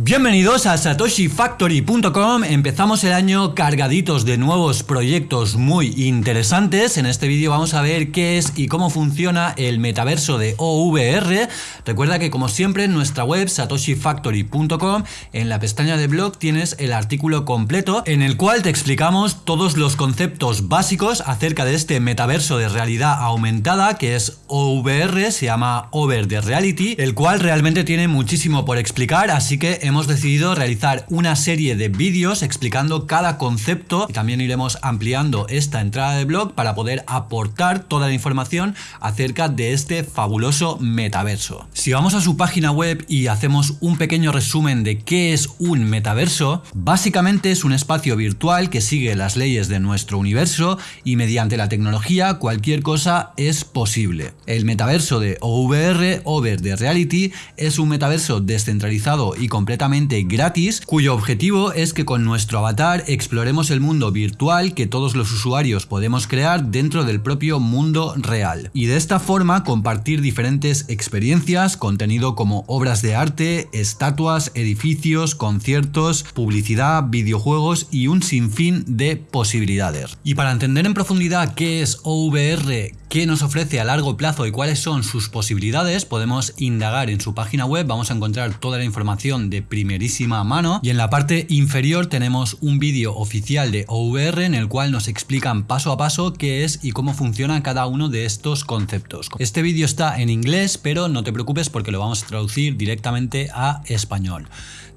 Bienvenidos a satoshifactory.com, empezamos el año cargaditos de nuevos proyectos muy interesantes. En este vídeo vamos a ver qué es y cómo funciona el metaverso de OVR. Recuerda que como siempre en nuestra web satoshifactory.com, en la pestaña de blog tienes el artículo completo en el cual te explicamos todos los conceptos básicos acerca de este metaverso de realidad aumentada que es OVR, se llama Over the Reality, el cual realmente tiene muchísimo por explicar, así que hemos decidido realizar una serie de vídeos explicando cada concepto y también iremos ampliando esta entrada de blog para poder aportar toda la información acerca de este fabuloso metaverso. Si vamos a su página web y hacemos un pequeño resumen de qué es un metaverso, básicamente es un espacio virtual que sigue las leyes de nuestro universo y mediante la tecnología cualquier cosa es posible. El metaverso de OVR, Over the Reality, es un metaverso descentralizado y completamente gratis, cuyo objetivo es que con nuestro avatar exploremos el mundo virtual que todos los usuarios podemos crear dentro del propio mundo real. Y de esta forma compartir diferentes experiencias, contenido como obras de arte, estatuas, edificios, conciertos, publicidad, videojuegos y un sinfín de posibilidades. Y para entender en profundidad qué es OVR, qué nos ofrece a largo plazo y cuáles son sus posibilidades, podemos indagar en su página web, vamos a encontrar toda la información de primerísima mano y en la parte inferior tenemos un vídeo oficial de OVR en el cual nos explican paso a paso qué es y cómo funciona cada uno de estos conceptos. Este vídeo está en inglés, pero no te preocupes porque lo vamos a traducir directamente a español.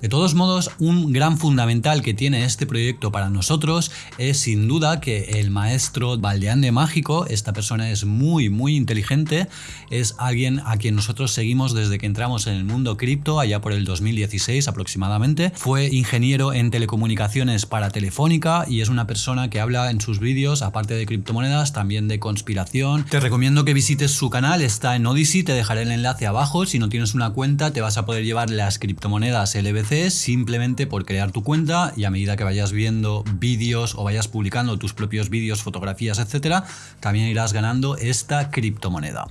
De todos modos, un gran fundamental que tiene este proyecto para nosotros es sin duda que el maestro Valdeán Mágico, esta persona es muy muy inteligente, es alguien a quien nosotros seguimos desde que entramos en el mundo cripto allá por el 2016 aproximadamente. Fue ingeniero en telecomunicaciones para Telefónica y es una persona que habla en sus vídeos, aparte de criptomonedas, también de conspiración. Te recomiendo que visites su canal, está en Odyssey, te dejaré el enlace abajo. Si no tienes una cuenta te vas a poder llevar las criptomonedas LBC simplemente por crear tu cuenta y a medida que vayas viendo vídeos o vayas publicando tus propios vídeos, fotografías, etcétera, también irás ganando esta criptomoneda.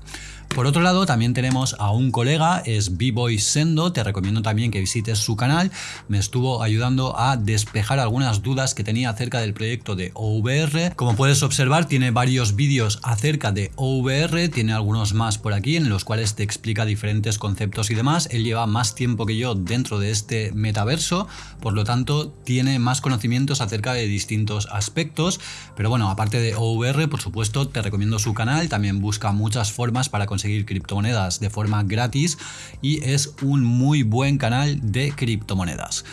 Por otro lado, también tenemos a un colega, es B-Boy Sendo, te recomiendo también que visites su canal, me estuvo ayudando a despejar algunas dudas que tenía acerca del proyecto de OVR. Como puedes observar, tiene varios vídeos acerca de OVR, tiene algunos más por aquí en los cuales te explica diferentes conceptos y demás. Él lleva más tiempo que yo dentro de este metaverso, por lo tanto tiene más conocimientos acerca de distintos aspectos, pero bueno, aparte de OVR, por supuesto, te recomiendo su canal, también busca muchas formas para conseguir conseguir criptomonedas de forma gratis y es un muy buen canal de criptomonedas.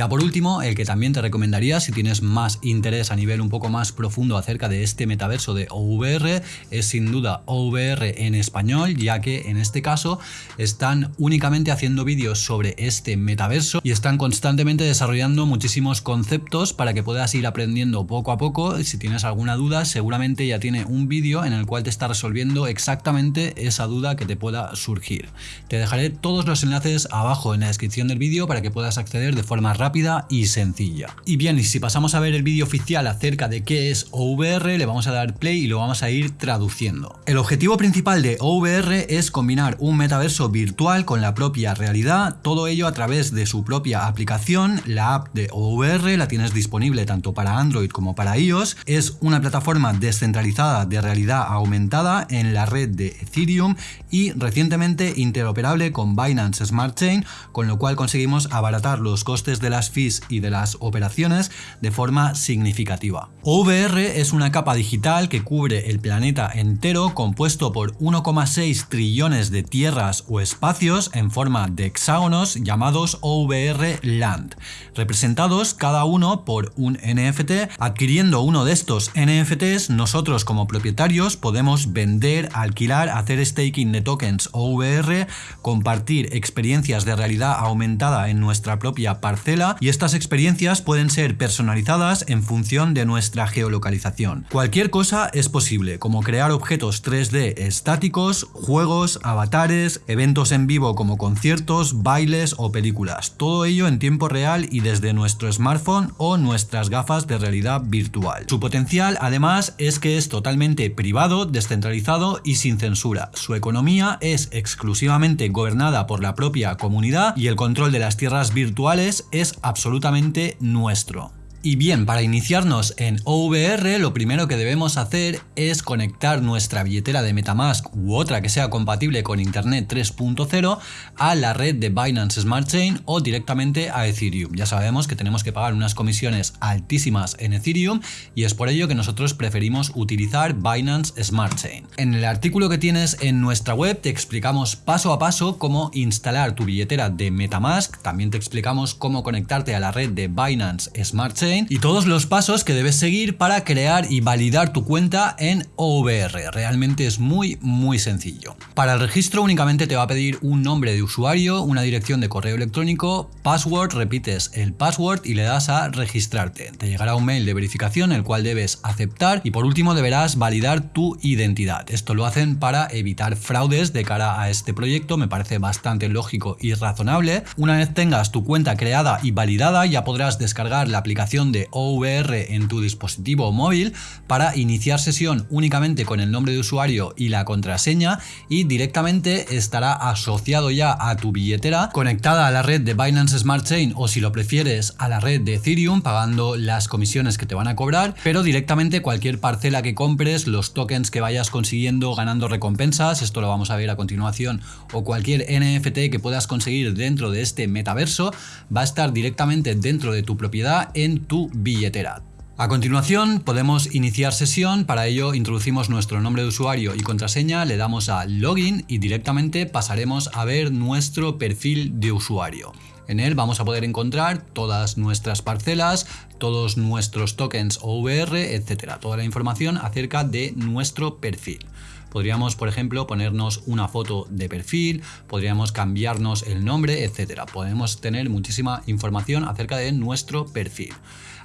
Ya por último, el que también te recomendaría si tienes más interés a nivel un poco más profundo acerca de este metaverso de OVR es sin duda OVR en español, ya que en este caso están únicamente haciendo vídeos sobre este metaverso y están constantemente desarrollando muchísimos conceptos para que puedas ir aprendiendo poco a poco. Si tienes alguna duda, seguramente ya tiene un vídeo en el cual te está resolviendo exactamente esa duda que te pueda surgir. Te dejaré todos los enlaces abajo en la descripción del vídeo para que puedas acceder de forma rápida y sencilla. Y bien, y si pasamos a ver el vídeo oficial acerca de qué es OVR, le vamos a dar play y lo vamos a ir traduciendo. El objetivo principal de OVR es combinar un metaverso virtual con la propia realidad, todo ello a través de su propia aplicación, la app de OVR la tienes disponible tanto para Android como para iOS, es una plataforma descentralizada de realidad aumentada en la red de Ethereum y recientemente interoperable con Binance Smart Chain, con lo cual conseguimos abaratar los costes de las fees y de las operaciones de forma significativa. OVR es una capa digital que cubre el planeta entero compuesto por 1,6 trillones de tierras o espacios en forma de hexágonos llamados OVR Land, representados cada uno por un NFT. Adquiriendo uno de estos NFTs, nosotros como propietarios podemos vender, alquilar, hacer staking de tokens OVR, compartir experiencias de realidad aumentada en nuestra propia parcela y estas experiencias pueden ser personalizadas en función de nuestra geolocalización. Cualquier cosa es posible, como crear objetos 3D estáticos, juegos, avatares, eventos en vivo como conciertos, bailes o películas. Todo ello en tiempo real y desde nuestro smartphone o nuestras gafas de realidad virtual. Su potencial además es que es totalmente privado, descentralizado y sin censura. su economía es exclusivamente gobernada por la propia comunidad y el control de las tierras virtuales es absolutamente nuestro. Y bien, para iniciarnos en OVR lo primero que debemos hacer es conectar nuestra billetera de Metamask u otra que sea compatible con Internet 3.0 a la red de Binance Smart Chain o directamente a Ethereum. Ya sabemos que tenemos que pagar unas comisiones altísimas en Ethereum y es por ello que nosotros preferimos utilizar Binance Smart Chain. En el artículo que tienes en nuestra web te explicamos paso a paso cómo instalar tu billetera de Metamask, también te explicamos cómo conectarte a la red de Binance Smart Chain y todos los pasos que debes seguir para crear y validar tu cuenta en OVR. Realmente es muy muy sencillo. Para el registro únicamente te va a pedir un nombre de usuario, una dirección de correo electrónico, password, repites el password y le das a registrarte. Te llegará un mail de verificación el cual debes aceptar y por último deberás validar tu identidad. Esto lo hacen para evitar fraudes de cara a este proyecto, me parece bastante lógico y razonable. Una vez tengas tu cuenta creada y validada ya podrás descargar la aplicación de OVR en tu dispositivo móvil para iniciar sesión únicamente con el nombre de usuario y la contraseña y directamente estará asociado ya a tu billetera conectada a la red de Binance Smart Chain o si lo prefieres a la red de Ethereum pagando las comisiones que te van a cobrar pero directamente cualquier parcela que compres, los tokens que vayas consiguiendo ganando recompensas, esto lo vamos a ver a continuación o cualquier NFT que puedas conseguir dentro de este metaverso va a estar directamente dentro de tu propiedad en tu billetera. A continuación podemos iniciar sesión, para ello introducimos nuestro nombre de usuario y contraseña, le damos a login y directamente pasaremos a ver nuestro perfil de usuario. En él vamos a poder encontrar todas nuestras parcelas, todos nuestros tokens OVR, etcétera, toda la información acerca de nuestro perfil. Podríamos, por ejemplo, ponernos una foto de perfil, podríamos cambiarnos el nombre, etcétera. Podemos tener muchísima información acerca de nuestro perfil.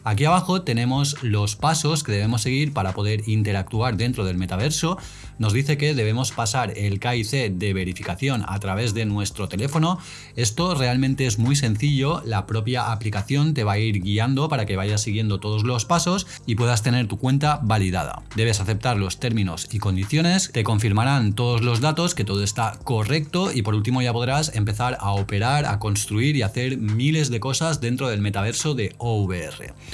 Aquí abajo tenemos los pasos que debemos seguir para poder interactuar dentro del metaverso. Nos dice que debemos pasar el KIC de verificación a través de nuestro teléfono. Esto realmente es muy sencillo, la propia aplicación te va a ir guiando para que vayas siguiendo todos los pasos y puedas tener tu cuenta validada. Debes aceptar los términos y condiciones, te confirmarán todos los datos, que todo está correcto y por último ya podrás empezar a operar, a construir y hacer miles de cosas dentro del metaverso de OVR.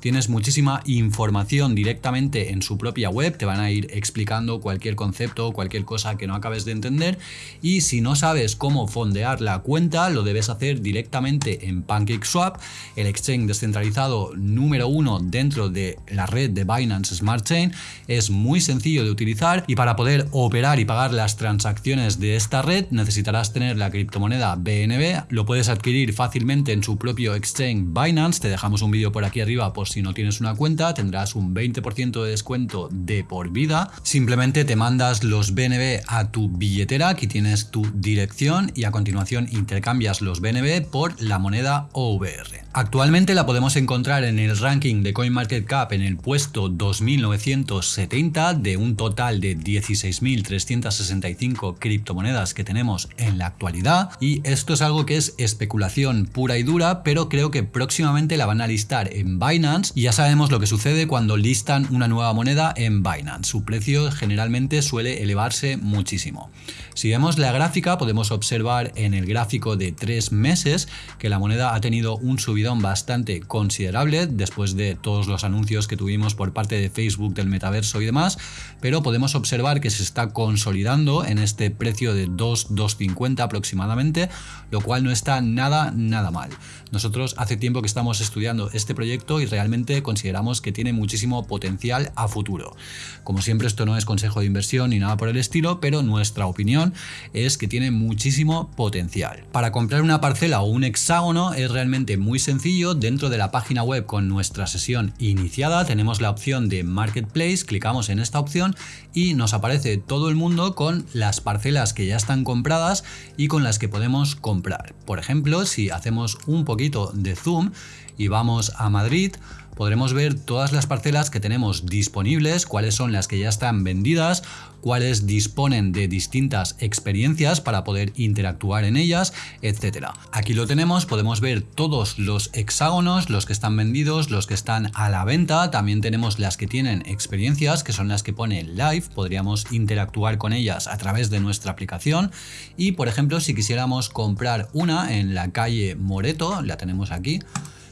Tienes muchísima información directamente en su propia web, te van a ir explicando cualquier concepto o cualquier cosa que no acabes de entender y si no sabes cómo fondear la cuenta lo debes hacer directamente en PancakeSwap, el exchange descentralizado número uno dentro de la red de Binance Smart Chain, es muy sencillo de utilizar y para poder operar y pagar las transacciones de esta red necesitarás tener la criptomoneda BNB, lo puedes adquirir fácilmente en su propio exchange Binance, te dejamos un vídeo por aquí arriba por si no tienes una cuenta tendrás un 20% de descuento de por vida. Simplemente te mandas los BNB a tu billetera, aquí tienes tu dirección y a continuación intercambias los BNB por la moneda OVR. Actualmente la podemos encontrar en el ranking de CoinMarketCap en el puesto 2970 de un total de 16.365 criptomonedas que tenemos en la actualidad y esto es algo que es especulación pura y dura pero creo que próximamente la van a listar en Binance y ya sabemos lo que sucede cuando listan una nueva moneda en Binance, su precio generalmente suele elevarse muchísimo. Si vemos la gráfica podemos observar en el gráfico de tres meses que la moneda ha tenido un subidón bastante considerable después de todos los anuncios que tuvimos por parte de Facebook del metaverso y demás, pero podemos observar que se está consolidando en este precio de 2,250 aproximadamente, lo cual no está nada, nada mal. Nosotros hace tiempo que estamos estudiando este proyecto y realmente consideramos que tiene muchísimo potencial a futuro. Como siempre esto no es consejo de inversión ni nada por el estilo, pero nuestra opinión es que tiene muchísimo potencial. Para comprar una parcela o un hexágono es realmente muy sencillo. Dentro de la página web con nuestra sesión iniciada tenemos la opción de Marketplace, clicamos en esta opción y nos aparece todo el mundo con las parcelas que ya están compradas y con las que podemos comprar. Por ejemplo, si hacemos un poquito de zoom y vamos a Madrid, podremos ver todas las parcelas que tenemos disponibles, cuáles son las que ya están vendidas, cuáles disponen de distintas experiencias para poder interactuar en ellas, etcétera. Aquí lo tenemos, podemos ver todos los hexágonos, los que están vendidos, los que están a la venta, también tenemos las que tienen experiencias, que son las que pone live, podríamos interactuar con ellas a través de nuestra aplicación y por ejemplo si quisiéramos comprar una en la calle Moreto, la tenemos aquí,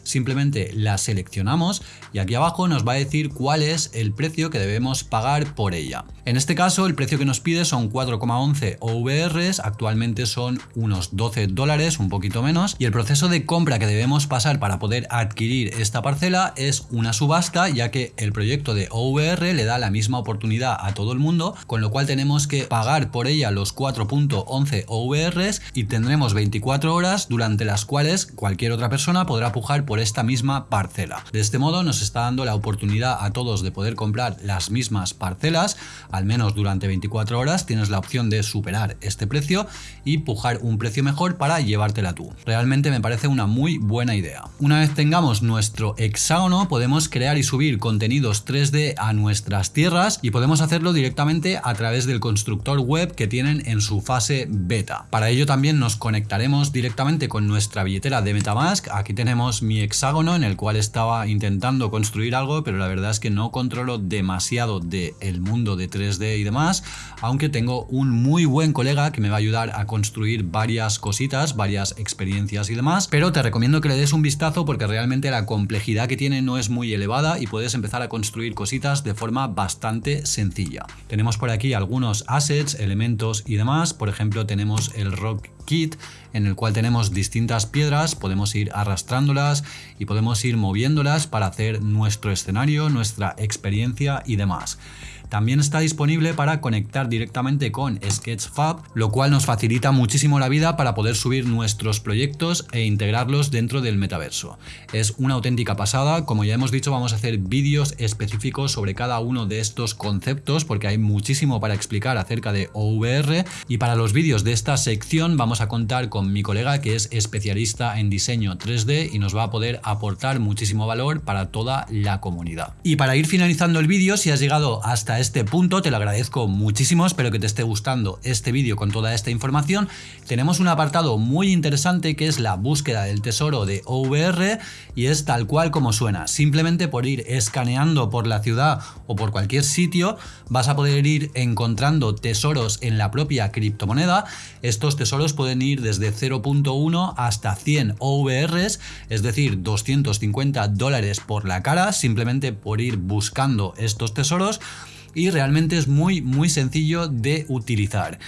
simplemente la seleccionamos y aquí abajo nos va a decir cuál es el precio que debemos pagar por ella. En este caso el precio que nos pide son 4,11 OVRs, actualmente son unos 12 dólares, un poquito menos, y el proceso de compra que debemos pasar para poder adquirir esta parcela es una subasta, ya que el proyecto de OVR le da la misma oportunidad a todo el mundo, con lo cual tenemos que pagar por ella los 4.11 OVRs y tendremos 24 horas durante las cuales cualquier otra persona podrá pujar por esta misma parcela. De este modo nos está dando la oportunidad a todos de poder comprar las mismas parcelas, al menos durante 24 horas tienes la opción de superar este precio y pujar un precio mejor para llevártela tú. Realmente me parece una muy buena idea. Una vez tengamos nuestro hexágono podemos crear y subir contenidos 3D a nuestras tierras y podemos hacerlo directamente a través del constructor web que tienen en su fase beta. Para ello también nos conectaremos directamente con nuestra billetera de Metamask. Aquí tenemos mi hexágono en el cual estaba intentando construir algo, pero la verdad es que no controlo demasiado del el mundo de 3D y demás, aunque tengo un muy buen colega que me va a ayudar a construir varias cositas, varias experiencias y demás, pero te recomiendo que le des un vistazo porque realmente la complejidad que tiene no es muy elevada y puedes empezar a construir cositas de forma bastante sencilla. Tenemos por aquí algunos assets, elementos y demás, por ejemplo tenemos el rock kit en el cual tenemos distintas piedras, podemos ir arrastrándolas y podemos ir moviéndolas para hacer nuestro escenario, nuestra experiencia y demás. También está disponible para conectar directamente con Sketchfab, lo cual nos facilita muchísimo la vida para poder subir nuestros proyectos e integrarlos dentro del metaverso. Es una auténtica pasada, como ya hemos dicho vamos a hacer vídeos específicos sobre cada uno de estos conceptos porque hay muchísimo para explicar acerca de OVR y para los vídeos de esta sección vamos a contar con mi colega que es especialista en diseño 3D y nos va a poder aportar muchísimo valor para toda la comunidad. Y para ir finalizando el vídeo, si has llegado hasta este punto, te lo agradezco muchísimo, espero que te esté gustando este vídeo con toda esta información. Tenemos un apartado muy interesante que es la búsqueda del tesoro de OVR y es tal cual como suena. Simplemente por ir escaneando por la ciudad o por cualquier sitio vas a poder ir encontrando tesoros en la propia criptomoneda. Estos tesoros pueden ir desde 0.1 hasta 100 OVRs, es decir, 250 dólares por la cara, simplemente por ir buscando estos tesoros y realmente es muy muy sencillo de utilizar.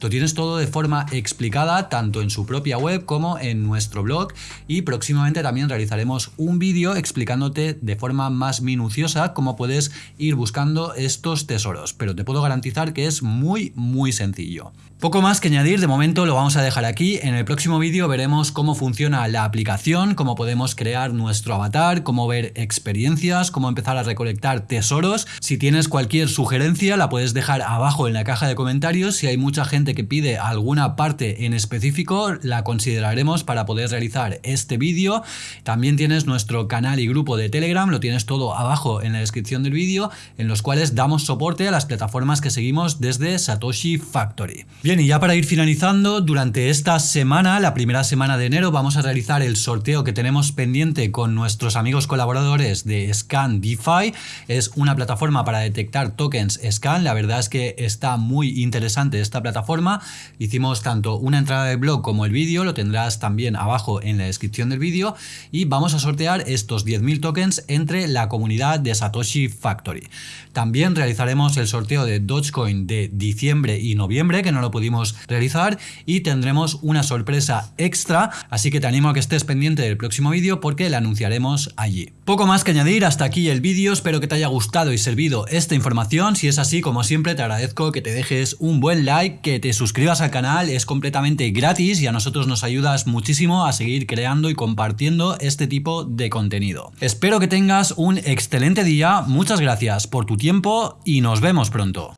Lo tienes todo de forma explicada tanto en su propia web como en nuestro blog y próximamente también realizaremos un vídeo explicándote de forma más minuciosa cómo puedes ir buscando estos tesoros, pero te puedo garantizar que es muy muy sencillo. Poco más que añadir, de momento lo vamos a dejar aquí. En el próximo vídeo veremos cómo funciona la aplicación, cómo podemos crear nuestro avatar, cómo ver experiencias, cómo empezar a recolectar tesoros. Si tienes cualquier sugerencia la puedes dejar abajo en la caja de comentarios. Si hay mucha gente que pide alguna parte en específico, la consideraremos para poder realizar este vídeo. También tienes nuestro canal y grupo de Telegram, lo tienes todo abajo en la descripción del vídeo, en los cuales damos soporte a las plataformas que seguimos desde Satoshi Factory. Bien, y ya para ir finalizando, durante esta semana, la primera semana de enero, vamos a realizar el sorteo que tenemos pendiente con nuestros amigos colaboradores de Scan DeFi. Es una plataforma para detectar tokens Scan. La verdad es que está muy interesante esta plataforma. Hicimos tanto una entrada de blog como el vídeo, lo tendrás también abajo en la descripción del vídeo. Y vamos a sortear estos 10.000 tokens entre la comunidad de Satoshi Factory. También realizaremos el sorteo de Dogecoin de diciembre y noviembre, que no lo pudimos realizar y tendremos una sorpresa extra, así que te animo a que estés pendiente del próximo vídeo porque la anunciaremos allí. Poco más que añadir, hasta aquí el vídeo, espero que te haya gustado y servido esta información, si es así como siempre te agradezco que te dejes un buen like, que te suscribas al canal, es completamente gratis y a nosotros nos ayudas muchísimo a seguir creando y compartiendo este tipo de contenido. Espero que tengas un excelente día, muchas gracias por tu tiempo y nos vemos pronto.